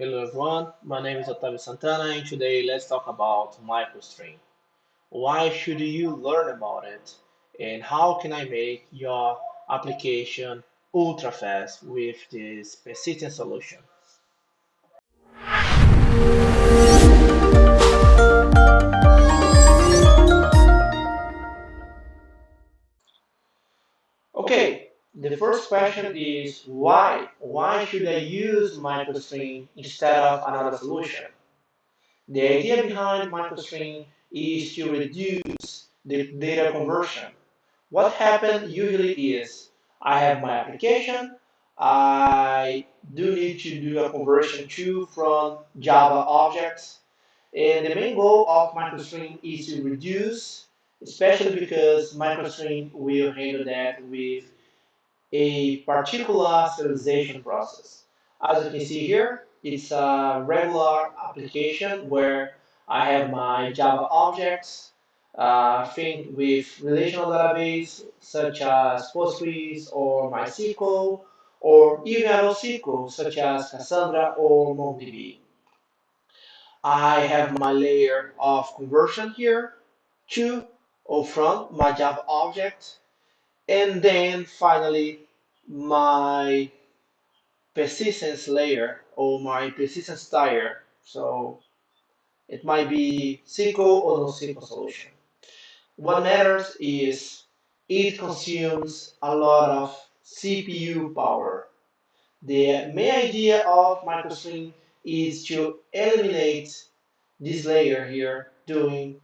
Hello everyone, my name is Otavio Santana and today let's talk about MicroStream. Why should you learn about it and how can I make your application ultra fast with this persistent solution? The first question is why? Why should I use MicroStream instead of another solution? The idea behind MicroStream is to reduce the data conversion. What happens usually is I have my application, I do need to do a conversion to from Java objects, and the main goal of MicroStream is to reduce, especially because MicroStream will handle that with a particular serialization process. As you can see here, it's a regular application where I have my Java objects uh, think with relational database such as Postgres or MySQL or even NoSQL such as Cassandra or MongoDB. I have my layer of conversion here to or from my Java object and then finally my persistence layer or my persistence tier. So it might be SQL or NoSQL solution. What matters is it consumes a lot of CPU power. The main idea of MicroStream is to eliminate this layer here doing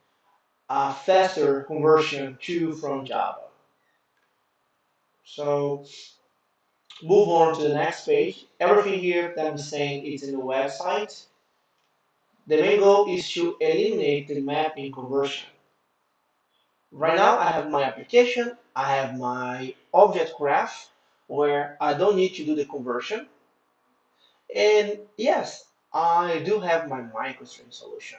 a faster conversion to from Java. So move on to the next page. Everything here that I'm saying is in the website. The main goal is to eliminate the mapping conversion. Right now I have my application, I have my object graph where I don't need to do the conversion. And yes, I do have my microstream solution.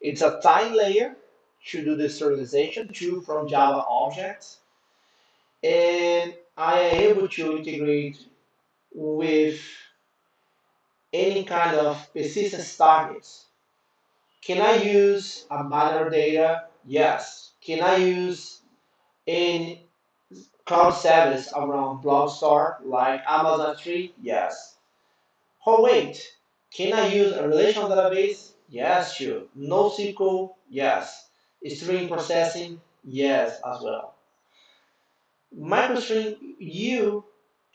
It's a tiny layer to do the serialization to from Java objects. And I am able to integrate with any kind of persistence targets. Can I use a binary data? Yes. Can I use any cloud service around Blockstar like Amazon S3? Yes. Oh wait, can I use a relational database? Yes, sure. NoSQL? Yes. Stream processing? Yes, as well. MicroStream, you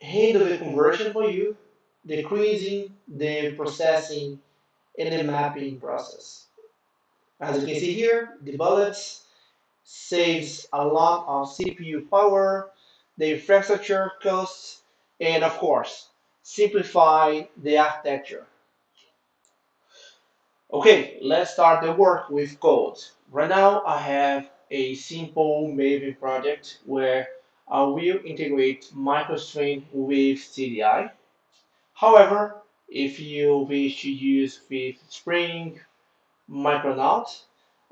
handle the conversion for you, the decreasing the processing and the mapping process. As you can see here, the bullets saves a lot of CPU power, the infrastructure costs, and of course, simplify the architecture. Okay, let's start the work with code. Right now I have a simple Maven project where I will integrate MicroStream with CDI. However, if you wish to use with Spring, Micronaut,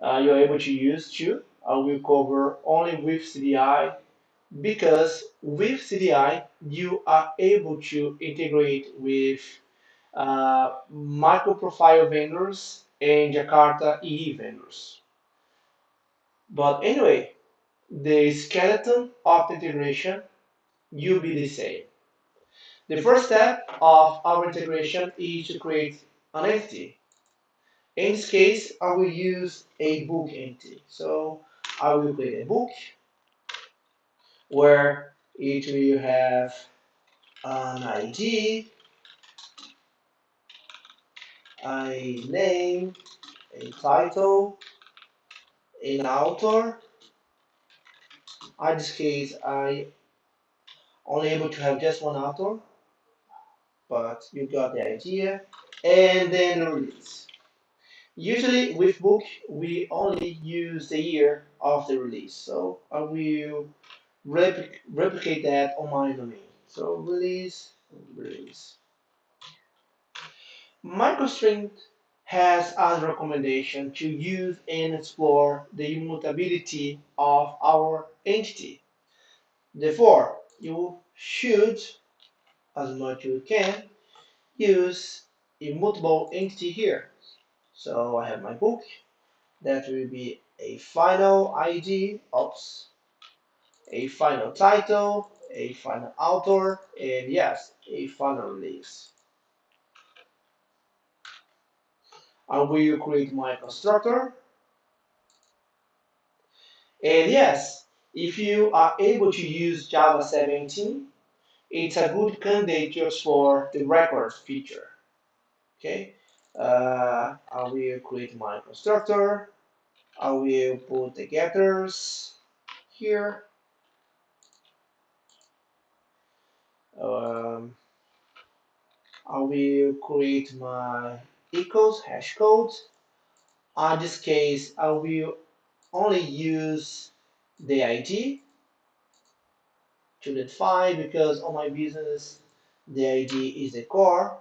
uh, you're able to use too. I will cover only with CDI because with CDI you are able to integrate with uh, vendors and Jakarta EE vendors. But anyway, the skeleton of the integration will be the same. The first step of our integration is to create an entity. In this case, I will use a book entity. So I will create a book where it will have an ID, a name, a title, an author. In this case, I only able to have just one author, but you got the idea. And then release. Usually with book, we only use the year of the release. So I will replic replicate that on my domain. So release, release. MicroStream has as a recommendation to use and explore the immutability of our entity. Therefore, you should, as much as you can, use immutable entity here. So I have my book. That will be a final ID, oops, a final title, a final author, and yes, a final release. I will create my constructor. And yes, if you are able to use Java 17, it's a good candidate to explore the records feature. Okay, uh, I will create my constructor. I will put the getters here. Um, I will create my equals hash codes. In this case, I will only use the ID to 5 because on my business the ID is the core.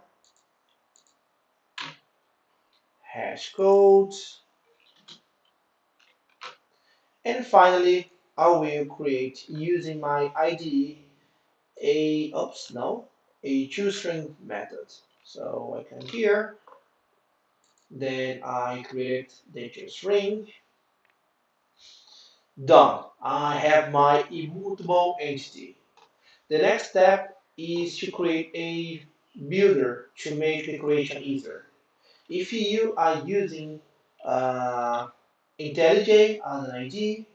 Hash codes. And finally I will create using my ID a oops no a toString method. So I come here then I create the toString done. I have my immutable entity. The next step is to create a builder to make the creation easier. If you are using uh, IntelliJ as an ID,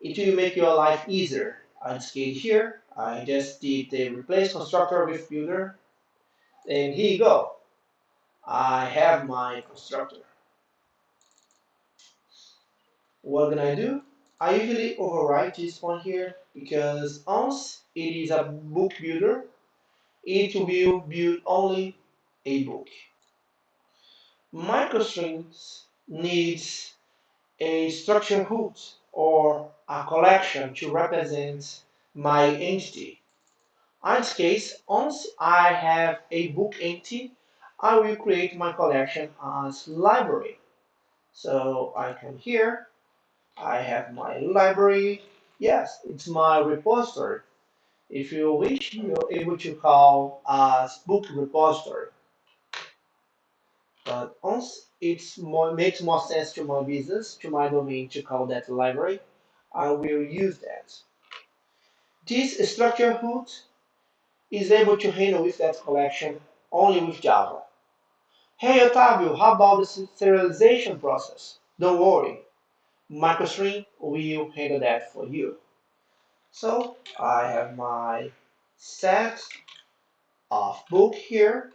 it will make your life easier. I just came here, I just did the replace constructor with builder, and here you go. I have my constructor. What can I do? I usually overwrite this one here because once it is a book builder, it will build only a book. MicroStreams needs a structure root or a collection to represent my entity. In this case, once I have a book entity, I will create my collection as library. So I come here, I have my library. Yes, it's my repository. If you wish, you're able to call as book repository. But once it makes more sense to my business, to my domain to call that library, I will use that. This structure root is able to handle with that collection only with Java. Hey Otavio, how about the serialization process? Don't worry, MicroStream will handle that for you. So I have my set of book here,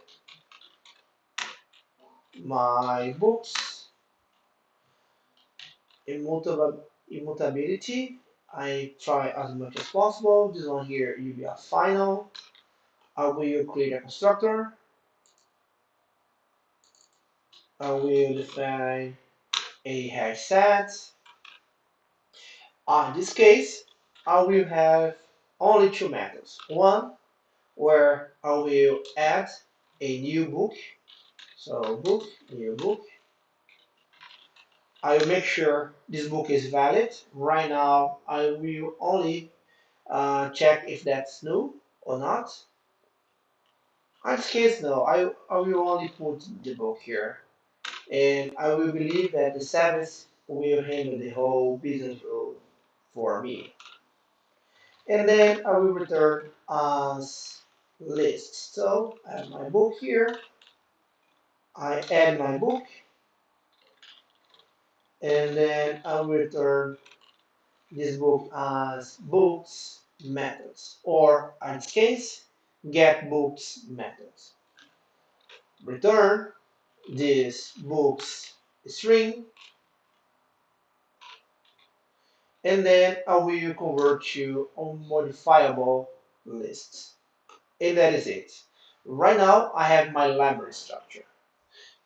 my books, immutability. I try as much as possible. This one here will be a final. I will create a constructor. I will define a hash set. Uh, in this case, I will have only two methods. One where I will add a new book. So book, new book. I will make sure this book is valid. Right now, I will only uh, check if that's new or not. In this case, no, I, I will only put the book here. And I will believe that the service will handle the whole business rule for me. And then I will return as list. So I have my book here. I add my book and then I will return this book as books methods or in this case get books methods. Return this books string and then I will convert to unmodifiable lists. And that is it. Right now I have my library structure.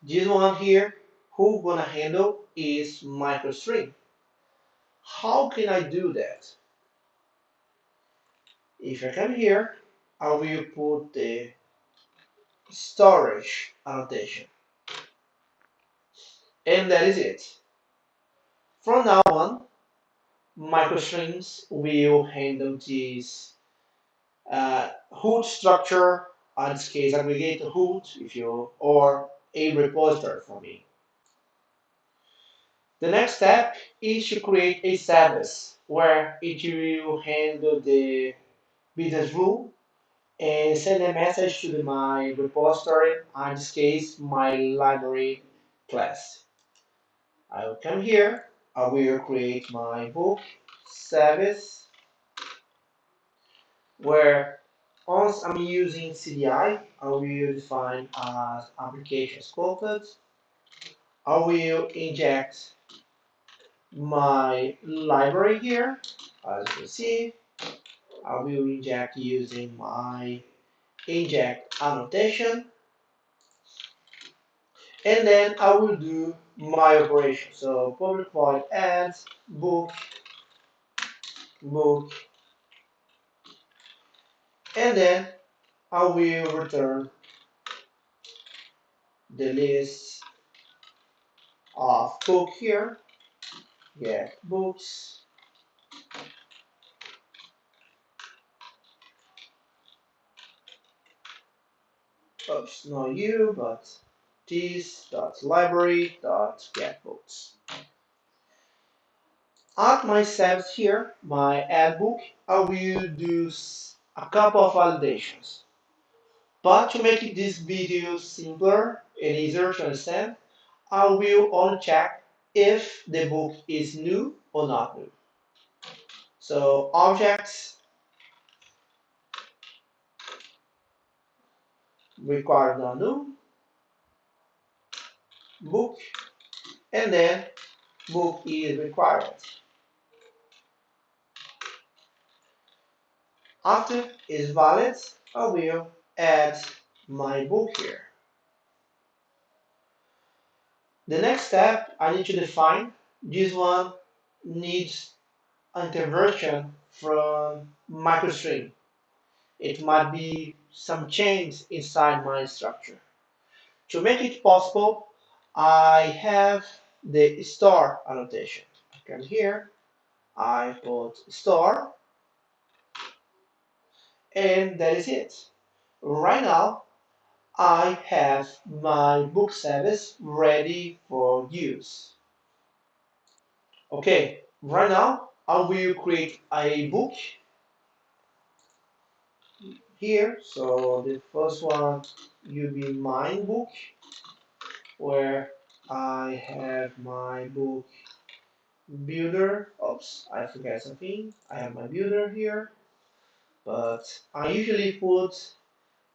This one here who gonna handle is MicroStream. How can I do that? If I come here, I will put the storage annotation. And that is it. From now on, MicroStreams will handle this uh, root structure in this case aggregate root if you or a repository for me. The next step is to create a service where it will handle the business rule and send a message to my repository, in this case, my library class. I will come here, I will create my book service where once I'm using CDI, I will define as application scoped. I will inject my library here, as you can see. I will inject using my inject annotation and then I will do my operation. So public void add book book. And then I will return the list of book here. Get books. Oops not you but this dot library get books. At my service here my add book I will do a couple of validations. But to make this video simpler and easier to understand I will only check if the book is new or not new. So objects require not new book and then book is required. After is valid, I will add my book here. The next step I need to define this one needs interversion from MicroStream. It might be some change inside my structure. To make it possible, I have the star annotation. I come here, I put star, and that is it. Right now, I have my book service ready for use. Okay, right now I will create a book here. So the first one will be my book where I have my book builder. Oops, I forgot something. I have my builder here, but I usually put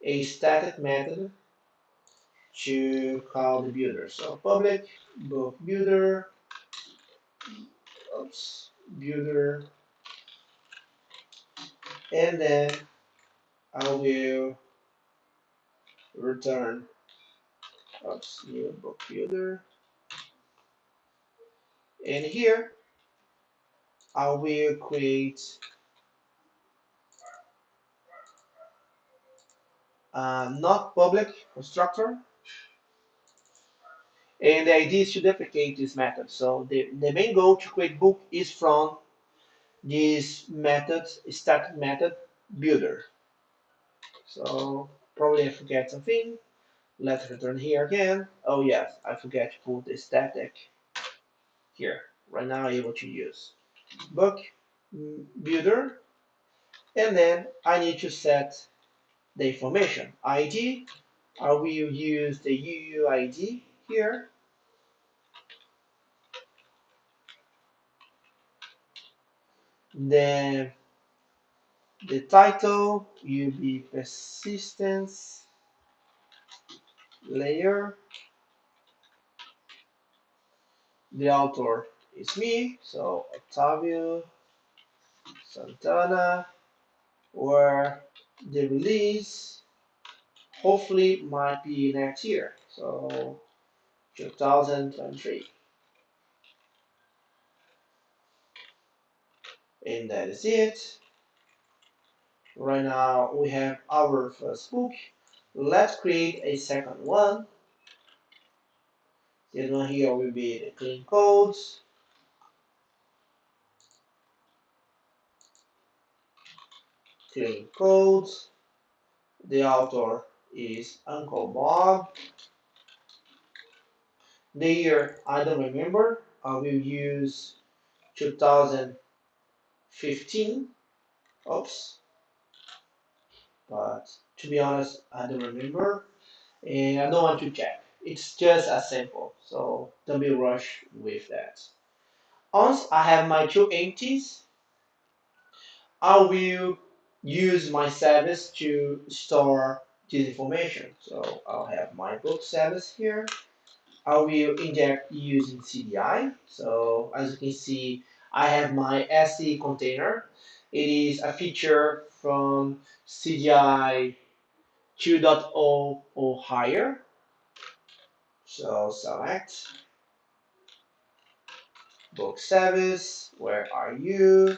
a static method to call the builder. So public book builder, oops, builder, and then I will return oops, new book builder. And here I will create a not public constructor. And the idea is to duplicate this method. So the, the main goal to create book is from this method, static method builder. So probably I forget something. Let's return here again. Oh yes, I forget to put the static here. Right now able to use book mm, builder and then I need to set the information ID I will use the UUID here then the title will be persistence layer. The author is me so Otavio Santana where the release hopefully might be next year so 2023 and that is it. Right now we have our first book let's create a second one this one here will be the clean codes clean codes the author is Uncle Bob. The year I don't remember. I will use 2015. Oops. But to be honest, I don't remember and I don't want to check. It's just as simple, so don't be rushed with that. Once I have my two empties, I will use my service to store this information. So I'll have my book service here. I will inject using CDI. So as you can see, I have my SE container. It is a feature from CDI 2.0 or higher. So select book service, where are you?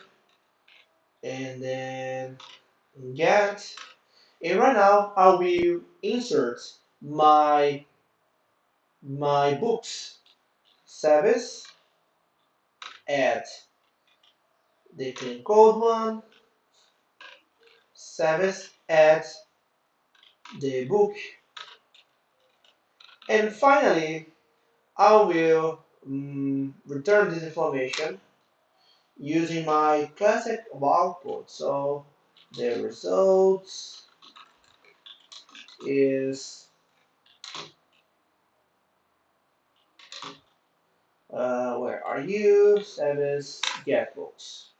And then get. And right now I will insert my my books service add the clean code one service add the book. And finally I will um, return this information using my classic output. So the results is uh, where are you? Service get books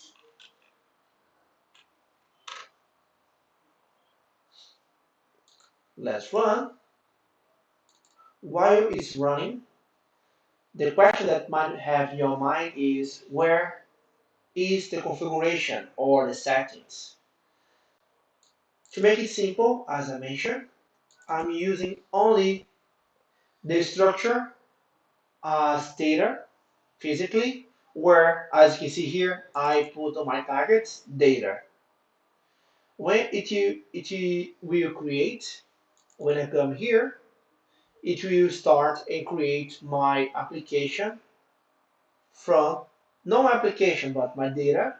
let's run while it's running the question that might have your mind is where is the configuration or the settings? To make it simple as I mentioned I'm using only the structure as data physically where as you can see here I put on my targets data. When it, it will create when I come here it will start and create my application from not my application but my data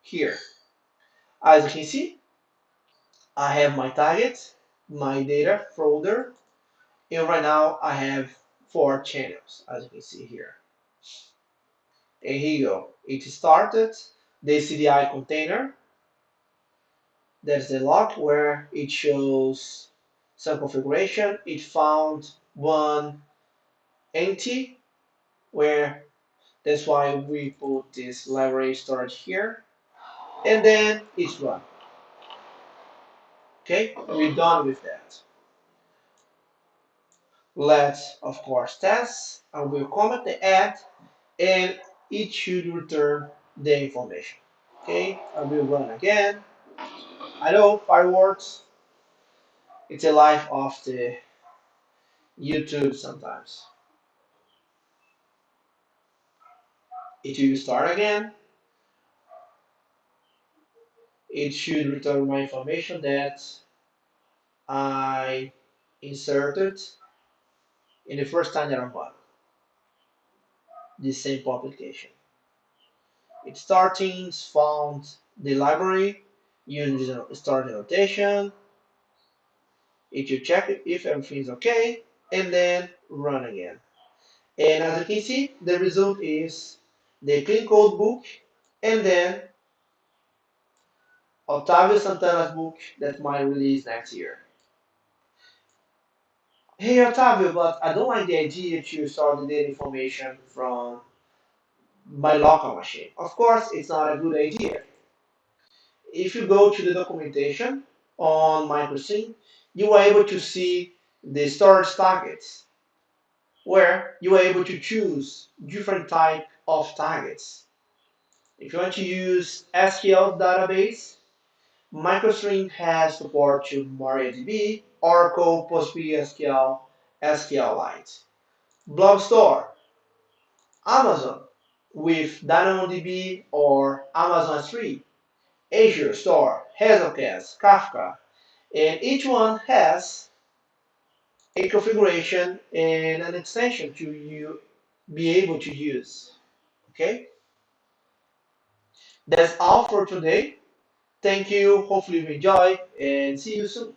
here. As you can see I have my target my data folder and right now I have four channels as you can see here. And here you go. It started. The CDI container. There's the log where it shows some configuration it found one empty where that's why we put this library storage here and then it's run. Okay we're done with that. Let's of course test and we'll comment the add and it should return the information. Okay I will run again. Hello, fireworks it's a life of the YouTube sometimes it will start again it should return my information that I inserted in the first time that I run this same publication. It starting found the library using the start notation. It should check if everything is okay and then run again. And as you can see, the result is the clean code book and then Otavio Santana's book that might release next year. Hey Octavio, but I don't like the idea to store the data information from my local machine. Of course, it's not a good idea. If you go to the documentation on MicroStream, you are able to see the storage targets, where you are able to choose different type of targets. If you want to use SQL database, MicroStream has support to MariaDB, Oracle, PostgreSQL, SQLite. Blob Store, Amazon with DynamoDB or Amazon S3, Azure Store, Hazelcast, Kafka, and each one has a configuration and an extension to you be able to use. Okay? That's all for today. Thank you. Hopefully you enjoy and see you soon.